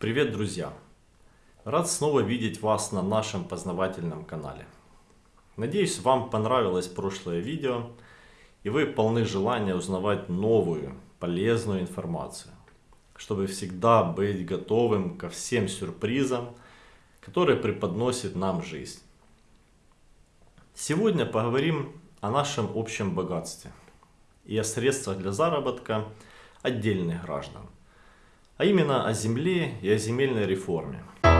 Привет, друзья! Рад снова видеть вас на нашем познавательном канале. Надеюсь, вам понравилось прошлое видео и вы полны желания узнавать новую, полезную информацию, чтобы всегда быть готовым ко всем сюрпризам, которые преподносит нам жизнь. Сегодня поговорим о нашем общем богатстве и о средствах для заработка отдельных граждан – а именно о земле и о земельной реформе. 1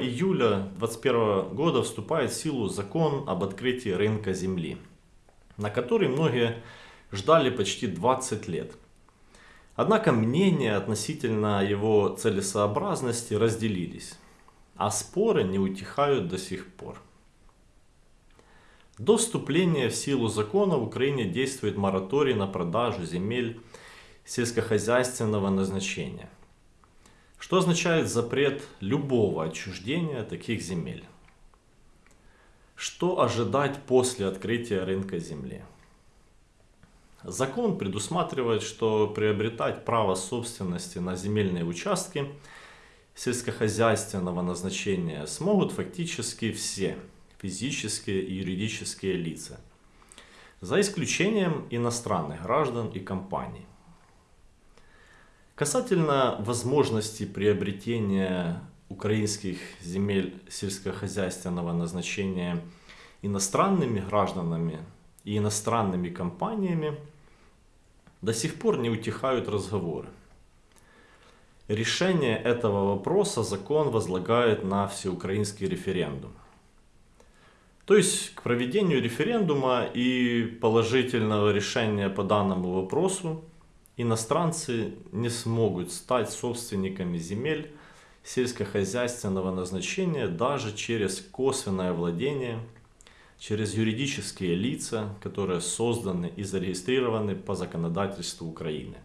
июля 2021 года вступает в силу закон об открытии рынка земли, на который многие ждали почти 20 лет. Однако мнения относительно его целесообразности разделились, а споры не утихают до сих пор. До вступления в силу закона в Украине действует мораторий на продажу земель сельскохозяйственного назначения, что означает запрет любого отчуждения таких земель. Что ожидать после открытия рынка земли? Закон предусматривает, что приобретать право собственности на земельные участки сельскохозяйственного назначения смогут фактически все физические и юридические лица, за исключением иностранных граждан и компаний. Касательно возможности приобретения украинских земель сельскохозяйственного назначения иностранными гражданами и иностранными компаниями, до сих пор не утихают разговоры. Решение этого вопроса закон возлагает на всеукраинский референдум. То есть к проведению референдума и положительного решения по данному вопросу иностранцы не смогут стать собственниками земель сельскохозяйственного назначения даже через косвенное владение, через юридические лица, которые созданы и зарегистрированы по законодательству Украины.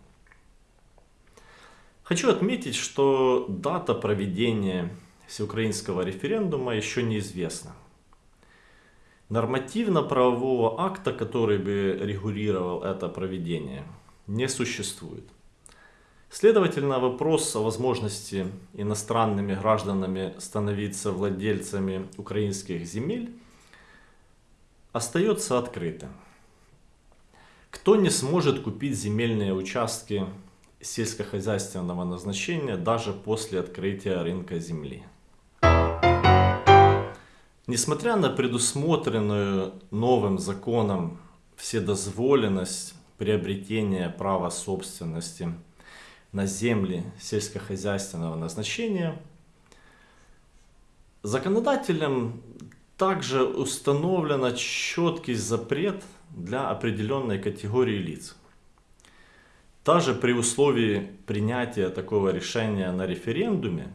Хочу отметить, что дата проведения всеукраинского референдума еще неизвестна. Нормативно-правового акта, который бы регулировал это проведение – не существует. Следовательно, вопрос о возможности иностранными гражданами становиться владельцами украинских земель остается открытым. Кто не сможет купить земельные участки сельскохозяйственного назначения даже после открытия рынка земли? Несмотря на предусмотренную новым законом вседозволенность приобретения права собственности на земли сельскохозяйственного назначения, законодателем также установлен четкий запрет для определенной категории лиц. Даже при условии принятия такого решения на референдуме,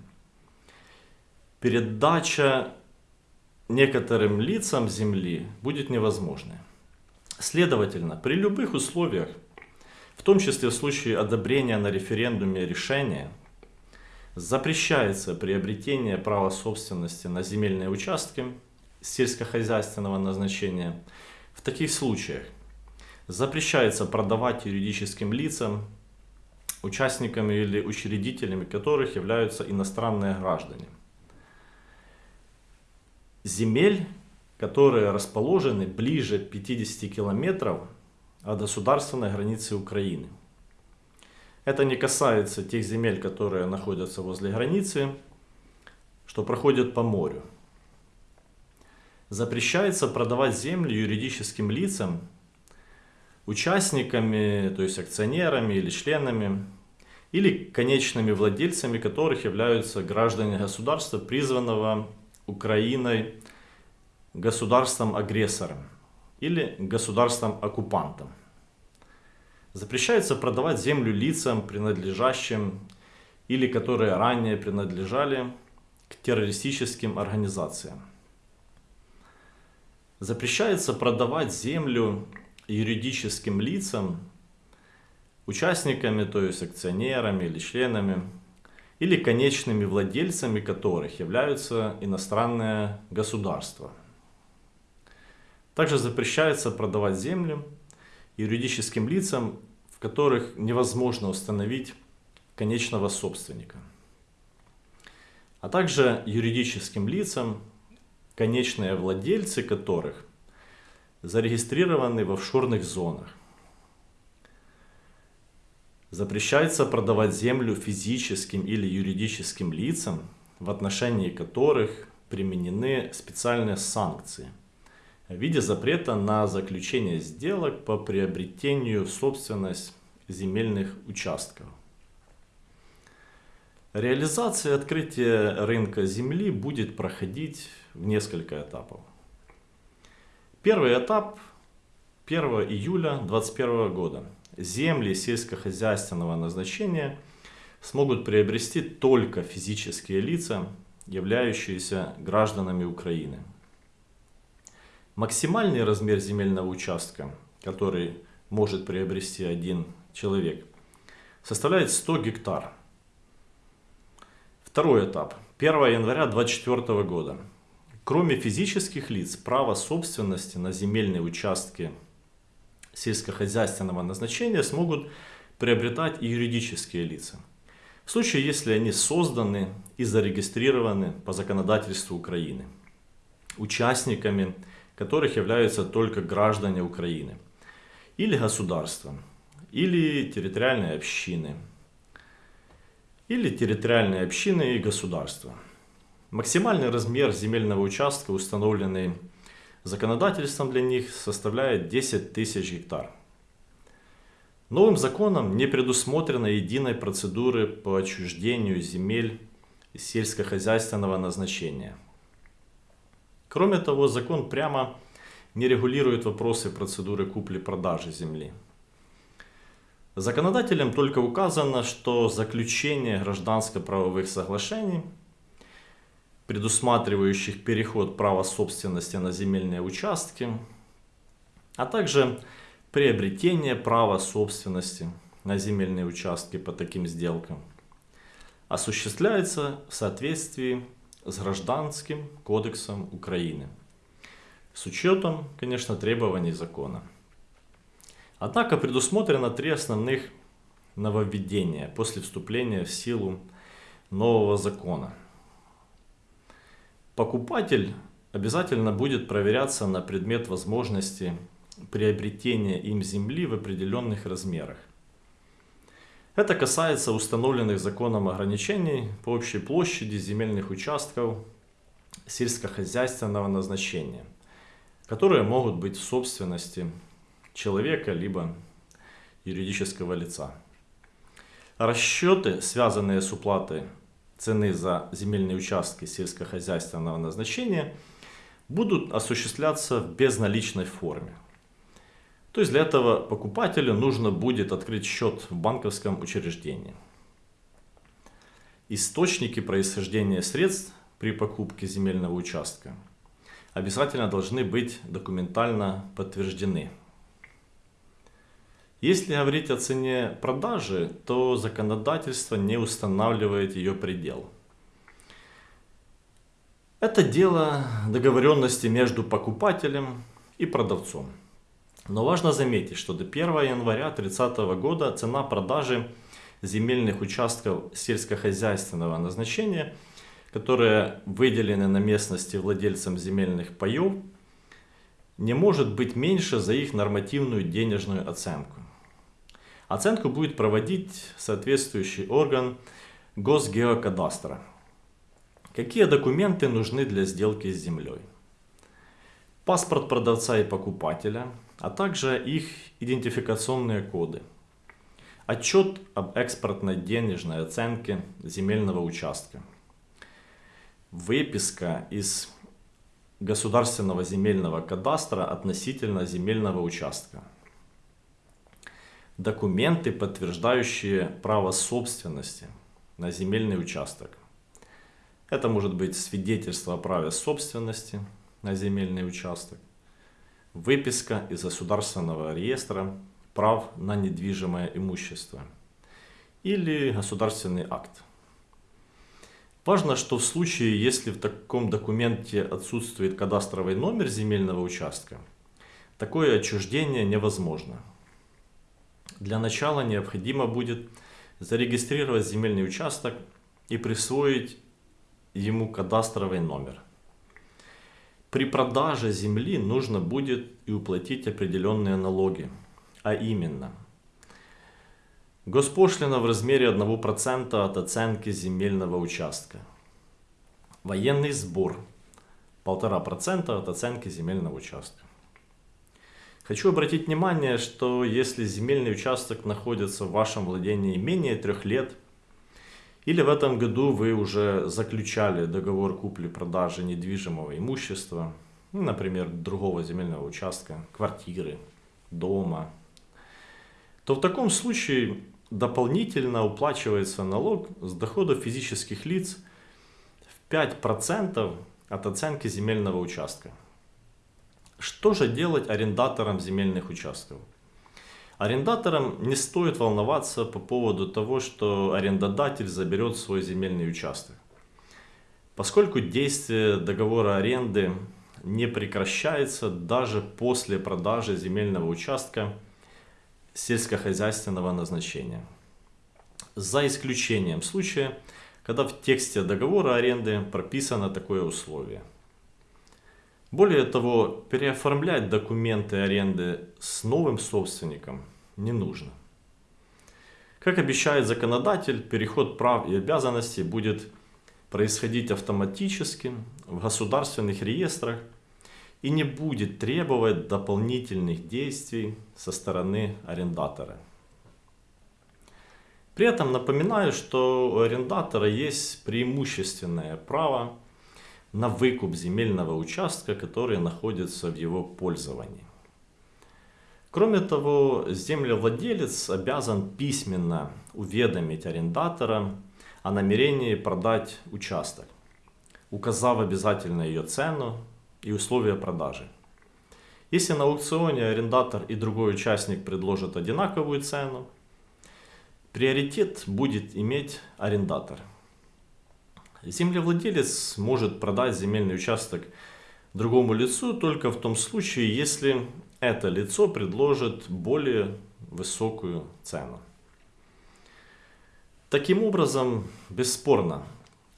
передача некоторым лицам земли будет невозможной. Следовательно, при любых условиях, в том числе в случае одобрения на референдуме решения, запрещается приобретение права собственности на земельные участки сельскохозяйственного назначения. В таких случаях запрещается продавать юридическим лицам, участниками или учредителями которых являются иностранные граждане. Земель которые расположены ближе 50 километров от государственной границы Украины. Это не касается тех земель, которые находятся возле границы, что проходят по морю. Запрещается продавать землю юридическим лицам, участниками, то есть акционерами или членами, или конечными владельцами которых являются граждане государства, призванного Украиной государством-агрессором или государством-оккупантом. Запрещается продавать землю лицам, принадлежащим или которые ранее принадлежали к террористическим организациям. Запрещается продавать землю юридическим лицам, участниками, то есть акционерами или членами, или конечными владельцами которых являются иностранные государства – также запрещается продавать землю юридическим лицам, в которых невозможно установить конечного собственника, а также юридическим лицам, конечные владельцы которых зарегистрированы в офшорных зонах. Запрещается продавать землю физическим или юридическим лицам, в отношении которых применены специальные санкции в виде запрета на заключение сделок по приобретению в собственность земельных участков. Реализация открытия рынка земли будет проходить в несколько этапов. Первый этап 1 июля 2021 года. Земли сельскохозяйственного назначения смогут приобрести только физические лица, являющиеся гражданами Украины. Максимальный размер земельного участка, который может приобрести один человек, составляет 100 гектар. Второй этап. 1 января 2024 года. Кроме физических лиц, право собственности на земельные участки сельскохозяйственного назначения смогут приобретать и юридические лица. В случае, если они созданы и зарегистрированы по законодательству Украины, участниками которых являются только граждане Украины, или государства, или территориальные общины – или территориальные общины и государства. Максимальный размер земельного участка, установленный законодательством для них, составляет 10 тысяч гектар. Новым законом не предусмотрено единой процедуры по отчуждению земель сельскохозяйственного назначения. Кроме того, закон прямо не регулирует вопросы процедуры купли-продажи земли. Законодателем только указано, что заключение гражданско-правовых соглашений, предусматривающих переход права собственности на земельные участки, а также приобретение права собственности на земельные участки по таким сделкам, осуществляется в соответствии с Гражданским кодексом Украины, с учетом, конечно, требований закона. Однако предусмотрено три основных нововведения после вступления в силу нового закона. Покупатель обязательно будет проверяться на предмет возможности приобретения им земли в определенных размерах. Это касается установленных законом ограничений по общей площади земельных участков сельскохозяйственного назначения, которые могут быть в собственности человека, либо юридического лица. Расчеты, связанные с уплатой цены за земельные участки сельскохозяйственного назначения, будут осуществляться в безналичной форме. То есть для этого покупателю нужно будет открыть счет в банковском учреждении. Источники происхождения средств при покупке земельного участка обязательно должны быть документально подтверждены если говорить о цене продажи, то законодательство не устанавливает ее предел. Это дело договоренности между покупателем и продавцом. Но важно заметить, что до 1 января 2030 года цена продажи земельных участков сельскохозяйственного назначения, которые выделены на местности владельцам земельных паев, не может быть меньше за их нормативную денежную оценку. Оценку будет проводить соответствующий орган Госгеокадастра. Какие документы нужны для сделки с землей? Паспорт продавца и покупателя, а также их идентификационные коды. Отчет об экспортной денежной оценке земельного участка. Выписка из Государственного земельного кадастра относительно земельного участка документы, подтверждающие право собственности на земельный участок. Это может быть свидетельство о праве собственности на земельный участок, выписка из государственного реестра прав на недвижимое имущество или государственный акт. Важно, что в случае, если в таком документе отсутствует кадастровый номер земельного участка, такое отчуждение невозможно. Для начала необходимо будет зарегистрировать земельный участок и присвоить ему кадастровый номер. При продаже земли нужно будет и уплатить определенные налоги, а именно Госпошлина в размере 1% от оценки земельного участка. Военный сбор 1,5% от оценки земельного участка. Хочу обратить внимание, что если земельный участок находится в вашем владении менее трех лет, или в этом году вы уже заключали договор купли-продажи недвижимого имущества, ну, например, другого земельного участка, квартиры, дома, то в таком случае дополнительно уплачивается налог с доходов физических лиц в 5% от оценки земельного участка. Что же делать арендаторам земельных участков? Арендаторам не стоит волноваться по поводу того, что арендодатель заберет свой земельный участок. Поскольку действие договора аренды не прекращается даже после продажи земельного участка сельскохозяйственного назначения. За исключением случая, когда в тексте договора аренды прописано такое условие – более того, переоформлять документы аренды с новым собственником не нужно. Как обещает законодатель, переход прав и обязанностей будет происходить автоматически в государственных реестрах и не будет требовать дополнительных действий со стороны арендатора. При этом напоминаю, что у арендатора есть преимущественное право на выкуп земельного участка, который находится в его пользовании. Кроме того, землевладелец обязан письменно уведомить арендатора о намерении продать участок, указав обязательно ее цену и условия продажи. Если на аукционе арендатор и другой участник предложат одинаковую цену, приоритет будет иметь арендатор – Землевладелец может продать земельный участок другому лицу только в том случае, если это лицо предложит более высокую цену. Таким образом, бесспорно,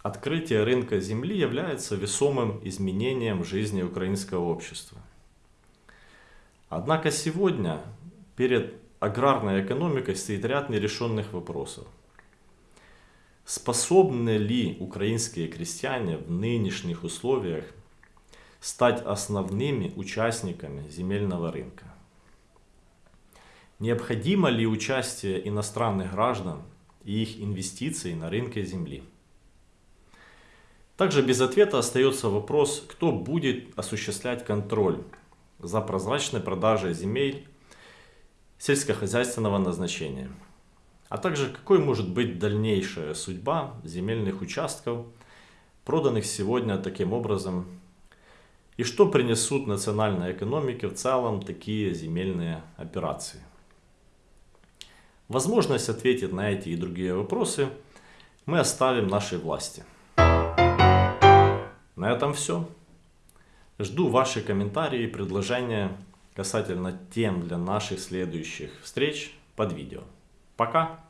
открытие рынка земли является весомым изменением жизни украинского общества. Однако сегодня перед аграрной экономикой стоит ряд нерешенных вопросов. Способны ли украинские крестьяне в нынешних условиях стать основными участниками земельного рынка? Необходимо ли участие иностранных граждан и их инвестиций на рынке земли? Также без ответа остается вопрос, кто будет осуществлять контроль за прозрачной продажей земель сельскохозяйственного назначения а также какой может быть дальнейшая судьба земельных участков, проданных сегодня таким образом, и что принесут национальной экономике в целом такие земельные операции. Возможность ответить на эти и другие вопросы мы оставим нашей власти. На этом все. Жду ваши комментарии и предложения касательно тем для наших следующих встреч под видео. Пока!